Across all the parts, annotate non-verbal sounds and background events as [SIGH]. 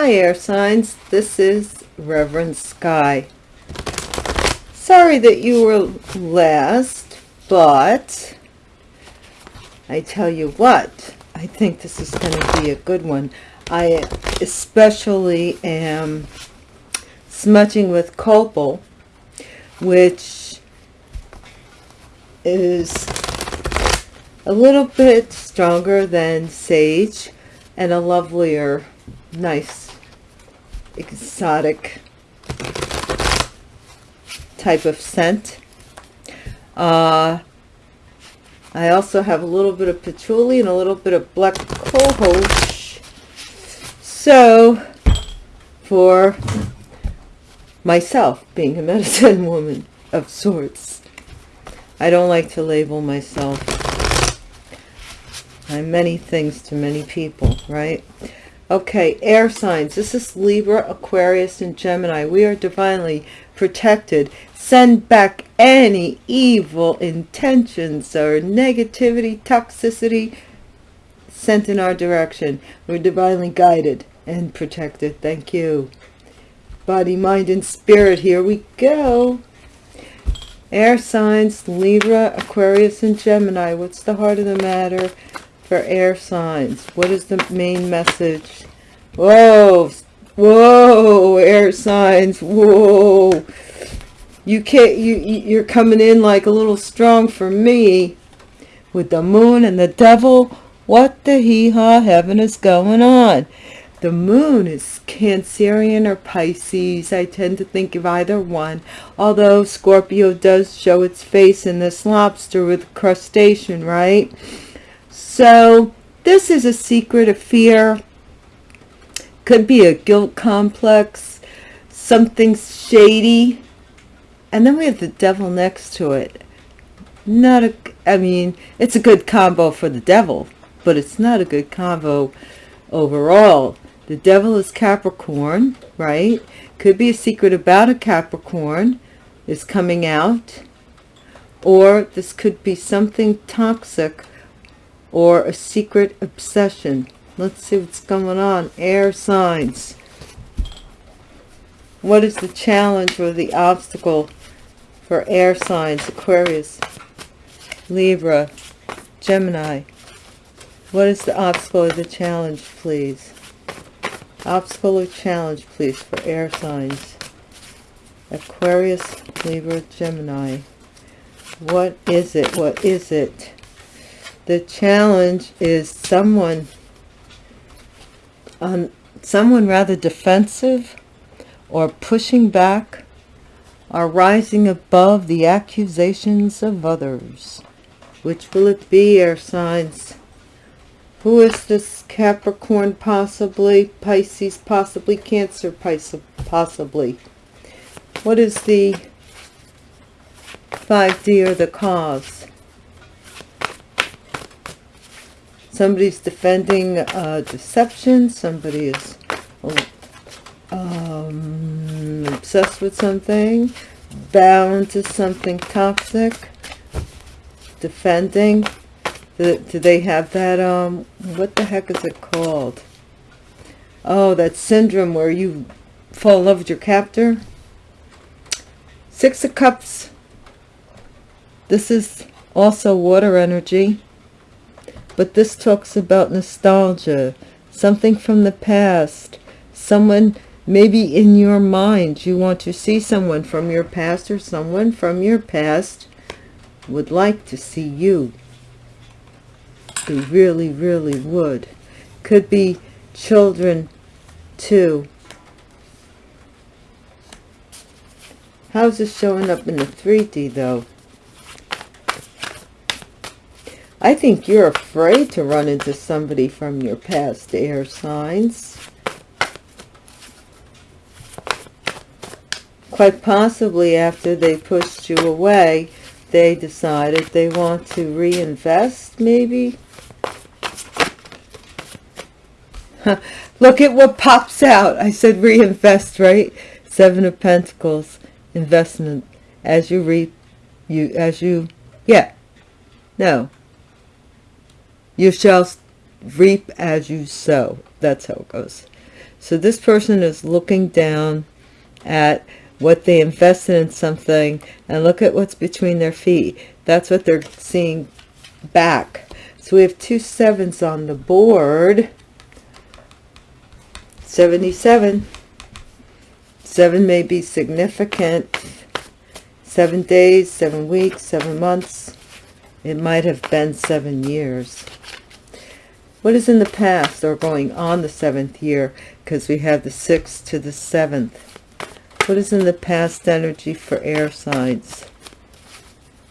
Hi, air signs. This is Reverend Sky. Sorry that you were last, but I tell you what, I think this is going to be a good one. I especially am smudging with copal, which is a little bit stronger than sage and a lovelier, nice, exotic type of scent. Uh, I also have a little bit of patchouli and a little bit of black cohosh. So, for myself, being a [LAUGHS] medicine woman of sorts, I don't like to label myself. I'm many things to many people, right? Okay, air signs. This is Libra, Aquarius, and Gemini. We are divinely protected. Send back any evil intentions or negativity, toxicity sent in our direction. We're divinely guided and protected. Thank you. Body, mind, and spirit. Here we go. Air signs, Libra, Aquarius, and Gemini. What's the heart of the matter for air signs? What is the main message? Whoa, whoa, air signs, whoa. You can't, you, you're coming in like a little strong for me with the moon and the devil. What the hee-haw heaven is going on? The moon is Cancerian or Pisces. I tend to think of either one. Although Scorpio does show its face in this lobster with crustacean, right? So this is a secret, of fear. Could be a guilt complex. Something shady and then we have the devil next to it not a i mean it's a good combo for the devil but it's not a good combo overall the devil is capricorn right could be a secret about a capricorn is coming out or this could be something toxic or a secret obsession let's see what's going on air signs what is the challenge or the obstacle for air signs, Aquarius, Libra, Gemini. What is the obstacle or the challenge, please? Obstacle or challenge, please, for air signs. Aquarius, Libra, Gemini. What is it? What is it? The challenge is someone, um, someone rather defensive or pushing back are rising above the accusations of others. Which will it be, air signs? Who is this Capricorn possibly? Pisces possibly? Cancer possibly? What is the 5D or the cause? Somebody's defending uh, deception. Somebody is um, obsessed with something, bound to something toxic, defending. Do, do they have that, um, what the heck is it called? Oh, that syndrome where you fall in love with your captor. Six of Cups. This is also water energy. But this talks about nostalgia. Something from the past. Someone Maybe in your mind you want to see someone from your past or someone from your past would like to see you. They really, really would. Could be children too. How's this showing up in the 3D though? I think you're afraid to run into somebody from your past air signs. quite possibly after they pushed you away they decided they want to reinvest maybe? [LAUGHS] Look at what pops out. I said reinvest right? Seven of pentacles investment. As you reap you as you yeah. No you shall reap as you sow that's how it goes So this person is looking down at what they invested in something and look at what's between their feet. That's what they're seeing back. So we have two sevens on the board. 77. Seven may be significant. Seven days, seven weeks, seven months. It might have been seven years. What is in the past or going on the seventh year? Because we have the sixth to the seventh. What is in the past energy for air signs?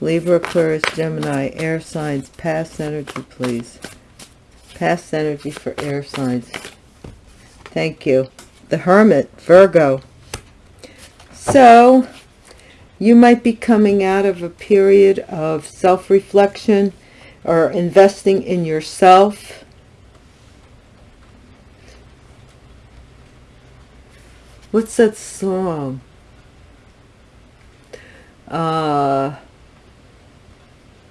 Libra, Aquarius, Gemini, air signs, past energy, please. Past energy for air signs. Thank you. The Hermit, Virgo. So, you might be coming out of a period of self-reflection or investing in yourself. What's that song? Uh,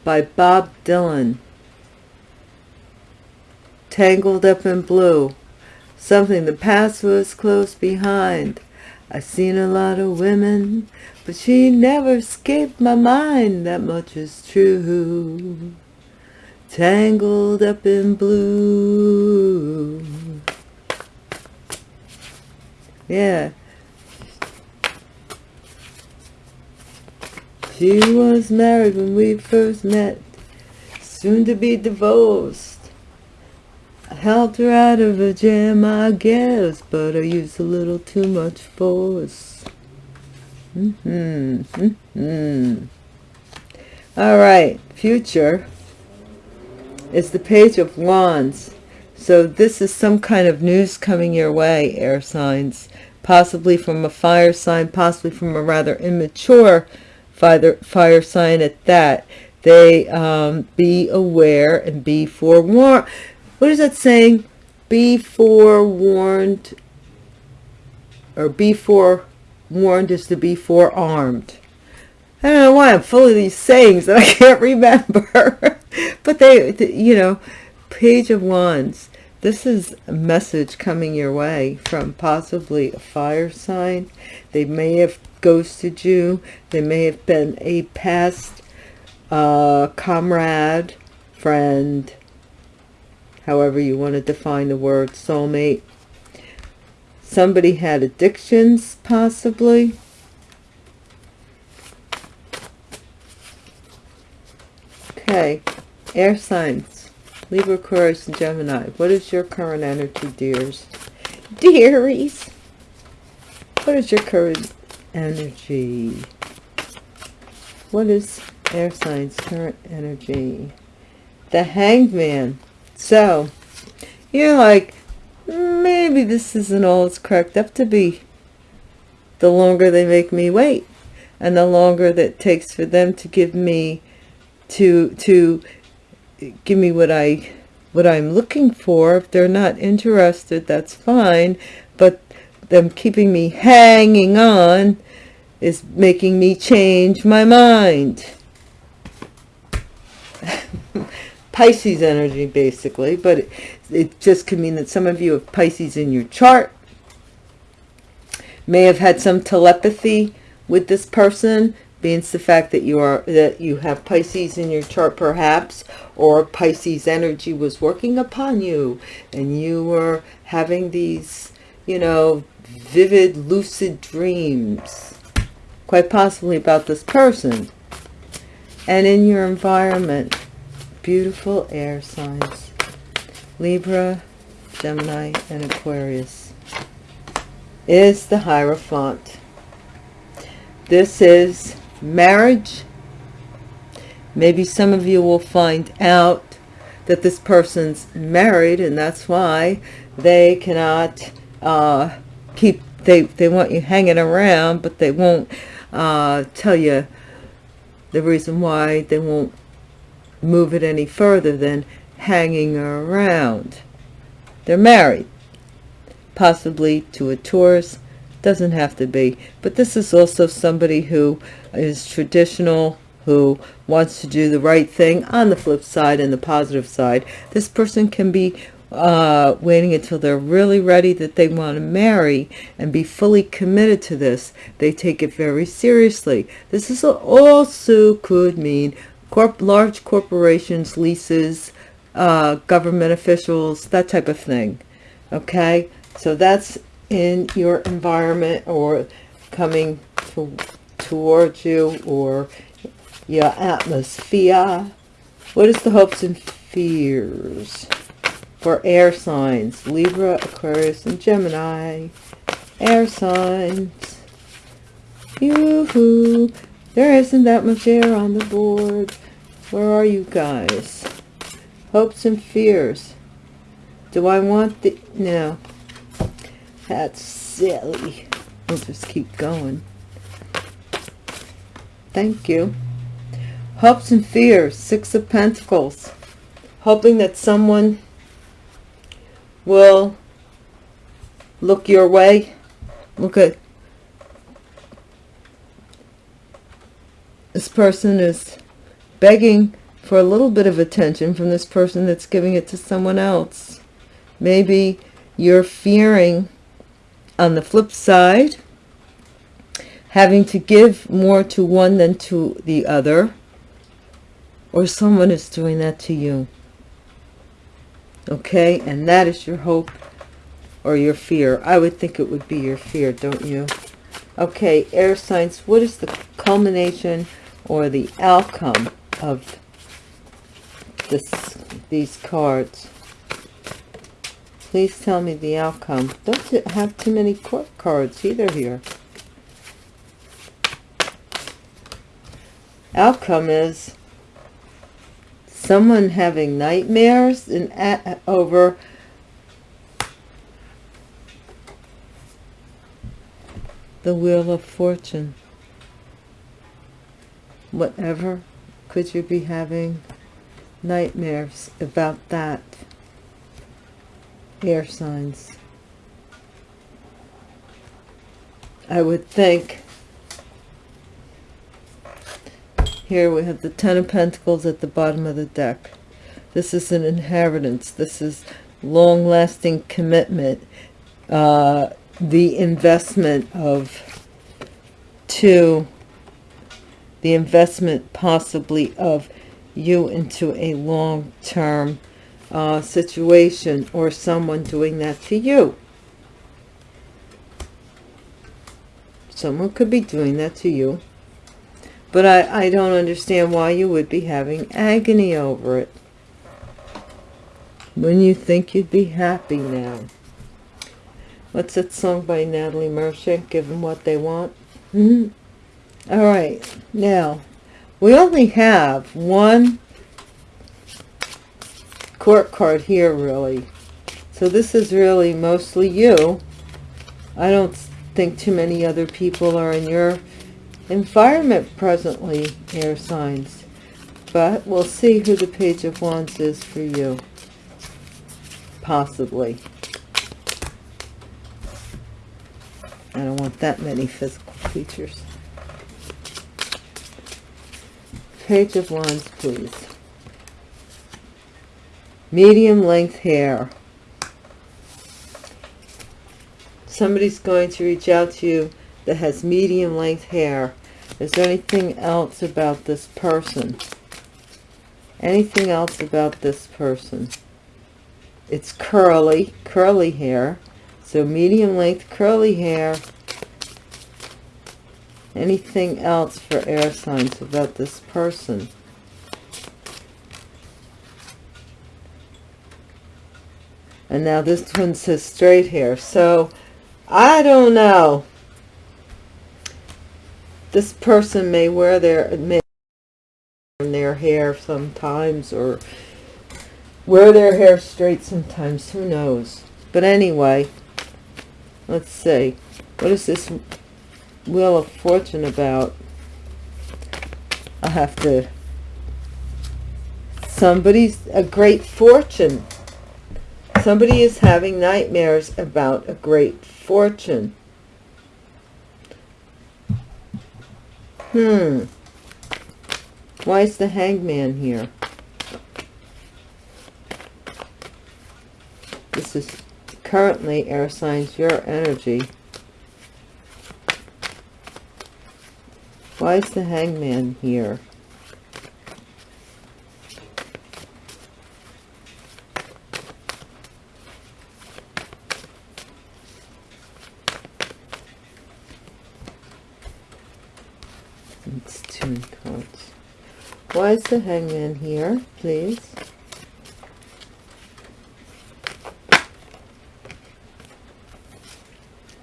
by Bob Dylan. Tangled up in blue. Something the past was close behind. I've seen a lot of women, but she never escaped my mind. That much is true. Tangled up in blue. Yeah. She was married when we first met, soon to be divorced. I helped her out of a jam, I guess, but I used a little too much force. Mm -hmm, mm -hmm. All right, future is the page of wands. So this is some kind of news coming your way, air signs, possibly from a fire sign, possibly from a rather immature fire, fire sign at that, they um, be aware and be forewarned. What is that saying? Be forewarned, or be forewarned is to be forearmed. I don't know why I'm full of these sayings that I [LAUGHS] can't remember. [LAUGHS] but they, you know, Page of Wands. This is a message coming your way from possibly a fire sign. They may have ghosted you. They may have been a past uh, comrade, friend, however you want to define the word soulmate. Somebody had addictions, possibly. Okay, air signs, Libra, Aquarius, and Gemini. What is your current energy, dears? Dearies, what is your current energy. What is air signs current energy? The hanged man. So, you're like, maybe this isn't all it's cracked up to be. The longer they make me wait, and the longer that takes for them to give me, to, to give me what I, what I'm looking for. If they're not interested, that's fine. But them keeping me hanging on is making me change my mind. [LAUGHS] Pisces energy, basically, but it, it just could mean that some of you have Pisces in your chart, may have had some telepathy with this person, being the fact that you are that you have Pisces in your chart perhaps, or Pisces energy was working upon you, and you were having these, you know, vivid, lucid dreams quite possibly about this person. And in your environment beautiful air signs libra gemini and aquarius is the hierophant. This is marriage maybe some of you will find out that this person's married and that's why they cannot uh, keep they they want you hanging around but they won't uh, tell you the reason why they won't move it any further than hanging around. They're married, possibly to a Taurus, doesn't have to be. But this is also somebody who is traditional, who wants to do the right thing. On the flip side and the positive side, this person can be uh, waiting until they're really ready that they want to marry and be fully committed to this. They take it very seriously. This is also could mean corp large corporations, leases, uh, government officials, that type of thing. Okay, so that's in your environment or coming to, towards you or your atmosphere. What is the hopes and fears for air signs? Libra, Aquarius, and Gemini. Air signs. Yoo-hoo. There isn't that much air on the board. Where are you guys? Hopes and fears. Do I want the... No. That's silly. We'll just keep going. Thank you. Hopes and fears. Six of Pentacles. Hoping that someone will look your way. Look at this person is begging for a little bit of attention from this person that's giving it to someone else. Maybe you're fearing on the flip side having to give more to one than to the other or someone is doing that to you. Okay? And that is your hope or your fear. I would think it would be your fear don't you? Okay air signs what is the culmination or the outcome of this these cards please tell me the outcome. Don't have too many court cards either here? Outcome is someone having nightmares and at, over the wheel of fortune. Whatever could you be having nightmares about that air signs I would think Here we have the Ten of Pentacles at the bottom of the deck. This is an inheritance. This is long-lasting commitment. Uh, the investment of two, the investment possibly of you into a long-term uh, situation or someone doing that to you. Someone could be doing that to you. But I, I don't understand why you would be having agony over it. When you think you'd be happy now. What's that song by Natalie Merchant? Give them what they want. Mm -hmm. All right. Now, we only have one court card here, really. So this is really mostly you. I don't think too many other people are in your environment presently, air signs. But we'll see who the Page of Wands is for you. Possibly. I don't want that many physical features. Page of Wands, please. Medium length hair. Somebody's going to reach out to you that has medium length hair. Is there anything else about this person? Anything else about this person? It's curly, curly hair. So medium length curly hair. Anything else for air signs about this person? And now this one says straight hair. So I don't know. This person may wear their may their hair sometimes or wear their hair straight sometimes. Who knows? But anyway let's see. What is this wheel of fortune about? I have to somebody's a great fortune somebody is having nightmares about a great fortune Hmm. Why is the hangman here? This is currently air signs, your energy. Why is the hangman here? It's two cards. Why is the hangman here, please?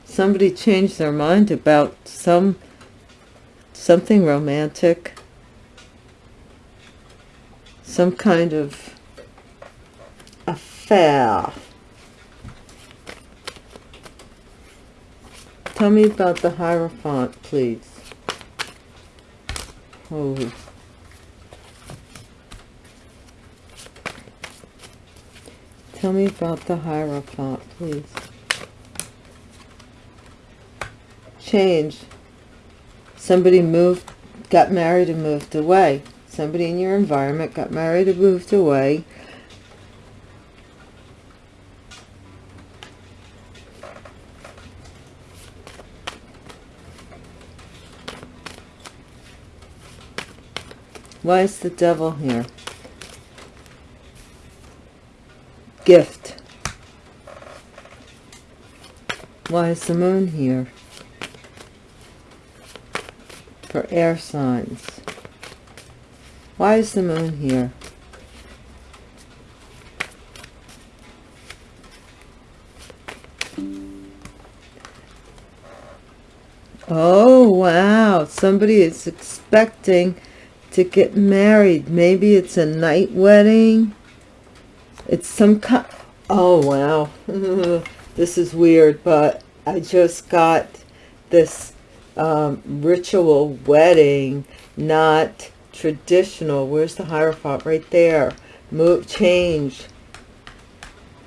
Somebody changed their mind about some something romantic, some kind of affair. Tell me about the Hierophant, please. Oh. Tell me about the Hierophant, please. Change. Somebody moved, got married and moved away. Somebody in your environment got married and moved away. Why is the devil here? Gift. Why is the moon here? For air signs. Why is the moon here? Oh, wow. Somebody is expecting to get married. Maybe it's a night wedding. It's some kind... Oh, wow. [LAUGHS] this is weird, but I just got this um, ritual wedding, not traditional. Where's the Hierophant? Right there. Move, change.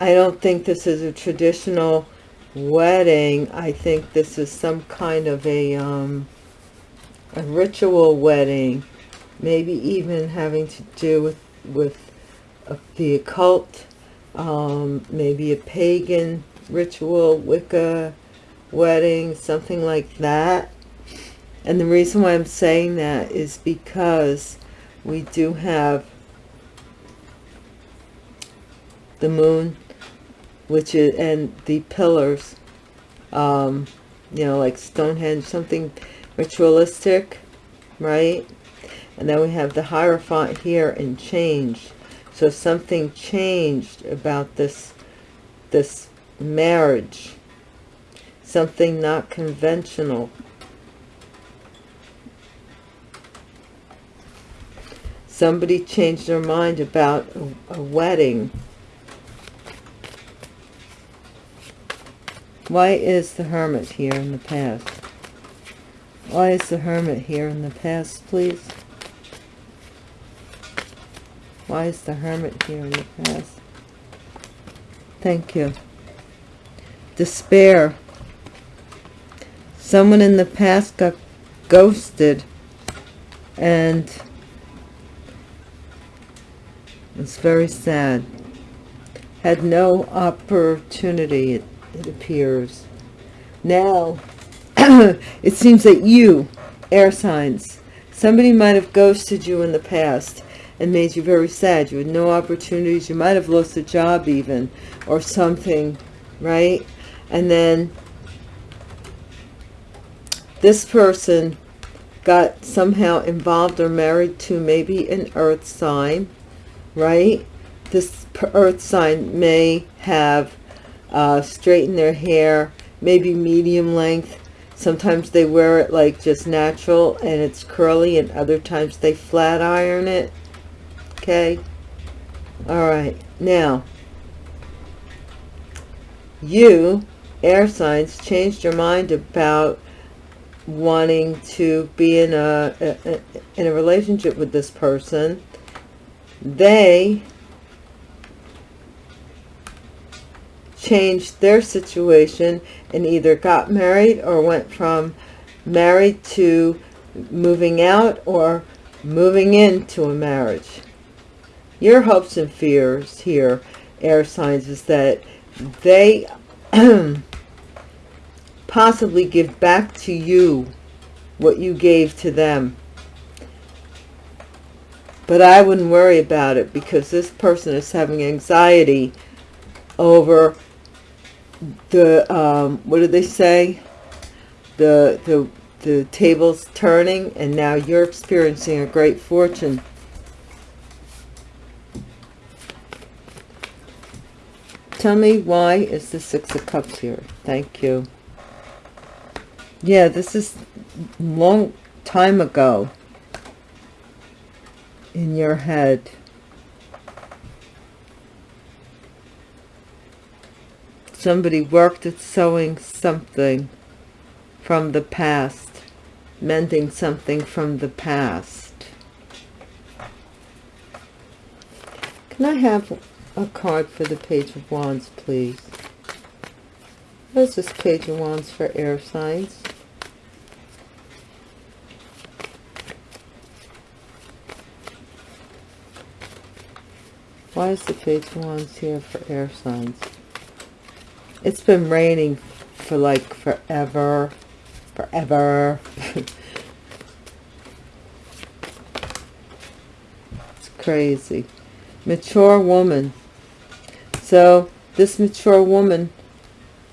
I don't think this is a traditional wedding. I think this is some kind of a, um, a ritual wedding maybe even having to do with with the occult um, maybe a pagan ritual wicca wedding something like that and the reason why i'm saying that is because we do have the moon which is and the pillars um you know like stonehenge something ritualistic right and then we have the Hierophant here and change. So something changed about this, this marriage. Something not conventional. Somebody changed their mind about a, a wedding. Why is the Hermit here in the past? Why is the Hermit here in the past, please? Why is the hermit here in the past? Thank you. Despair. Someone in the past got ghosted and it's very sad. Had no opportunity, it, it appears. Now, [CLEARS THROAT] it seems that you, air signs, somebody might have ghosted you in the past and made you very sad. You had no opportunities. You might have lost a job even or something, right? And then this person got somehow involved or married to maybe an earth sign, right? This earth sign may have uh, straightened their hair, maybe medium length. Sometimes they wear it like just natural and it's curly and other times they flat iron it okay? All right now you air signs changed your mind about wanting to be in a, a, in a relationship with this person. They changed their situation and either got married or went from married to moving out or moving into a marriage your hopes and fears here, air signs, is that they [CLEARS THROAT] possibly give back to you what you gave to them. But I wouldn't worry about it because this person is having anxiety over the, um, what did they say? The, the, the tables turning and now you're experiencing a great fortune. Tell me why is the Six of Cups here? Thank you. Yeah, this is long time ago in your head. Somebody worked at sewing something from the past, mending something from the past. Can I have a card for the Page of Wands, please? What is this Page of Wands for air signs? Why is the Page of Wands here for air signs? It's been raining for like forever. Forever. [LAUGHS] it's crazy. Mature woman. So this mature woman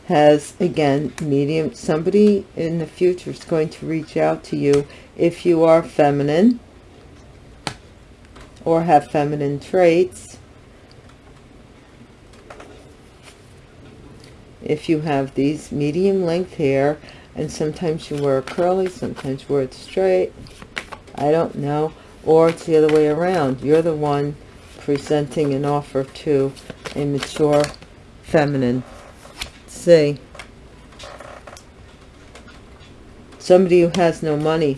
has, again, medium, somebody in the future is going to reach out to you if you are feminine or have feminine traits. If you have these medium length hair and sometimes you wear it curly sometimes you wear it straight i don't know or it's the other way around. You're the one presenting an offer to a mature feminine. See? Somebody who has no money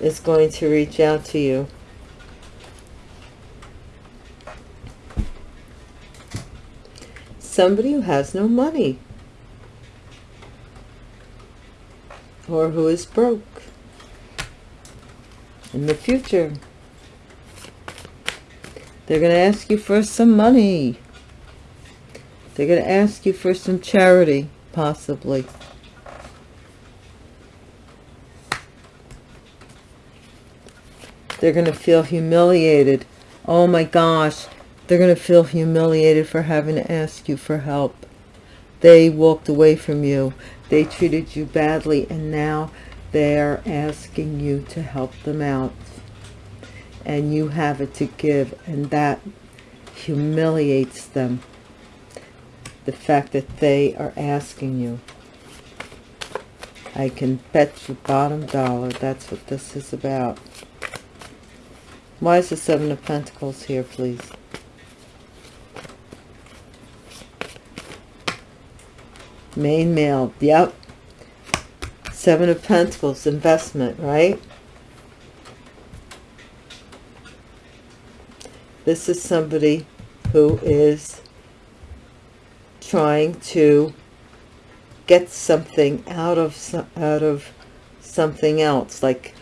is going to reach out to you. Somebody who has no money. Or who is broke. In the future. They're going to ask you for some money. They're going to ask you for some charity, possibly. They're going to feel humiliated. Oh my gosh, they're going to feel humiliated for having to ask you for help. They walked away from you. They treated you badly and now they're asking you to help them out. And you have it to give and that humiliates them. The fact that they are asking you. I can bet you bottom dollar that's what this is about. Why is the Seven of Pentacles here, please? main male yep seven of pentacles investment right this is somebody who is trying to get something out of out of something else like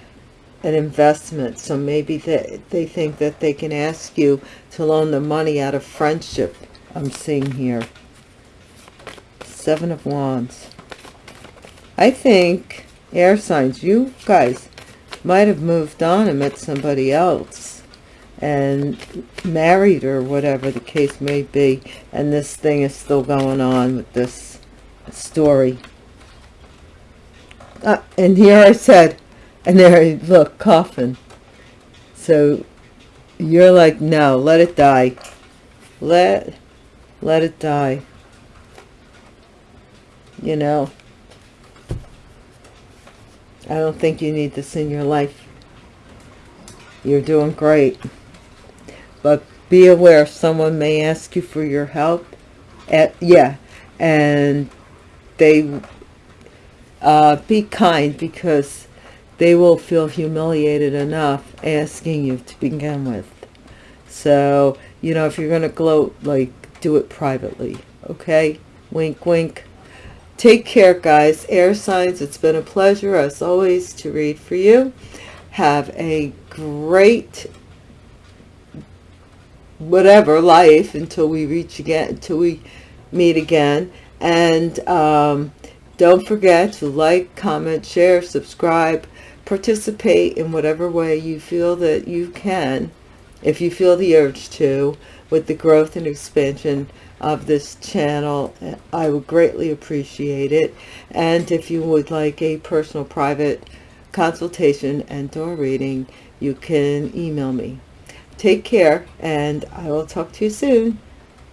an investment. So maybe they, they think that they can ask you to loan the money out of friendship. I'm seeing here. Seven of Wands. I think, air signs, you guys might have moved on and met somebody else and married or whatever the case may be. And this thing is still going on with this story. Uh, and here I said, and there, I look, coffin. So you're like, no, let it die. Let, let it die you know I don't think you need this in your life you're doing great but be aware someone may ask you for your help at yeah and they uh, be kind because they will feel humiliated enough asking you to begin with so you know if you're gonna gloat like do it privately okay wink wink Take care, guys. Air signs, it's been a pleasure, as always, to read for you. Have a great whatever life until we reach again, until we meet again. And um, don't forget to like, comment, share, subscribe, participate in whatever way you feel that you can, if you feel the urge to, with the growth and expansion of this channel. I would greatly appreciate it. And if you would like a personal private consultation and or reading, you can email me. Take care, and I will talk to you soon.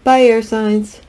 Bye, air signs.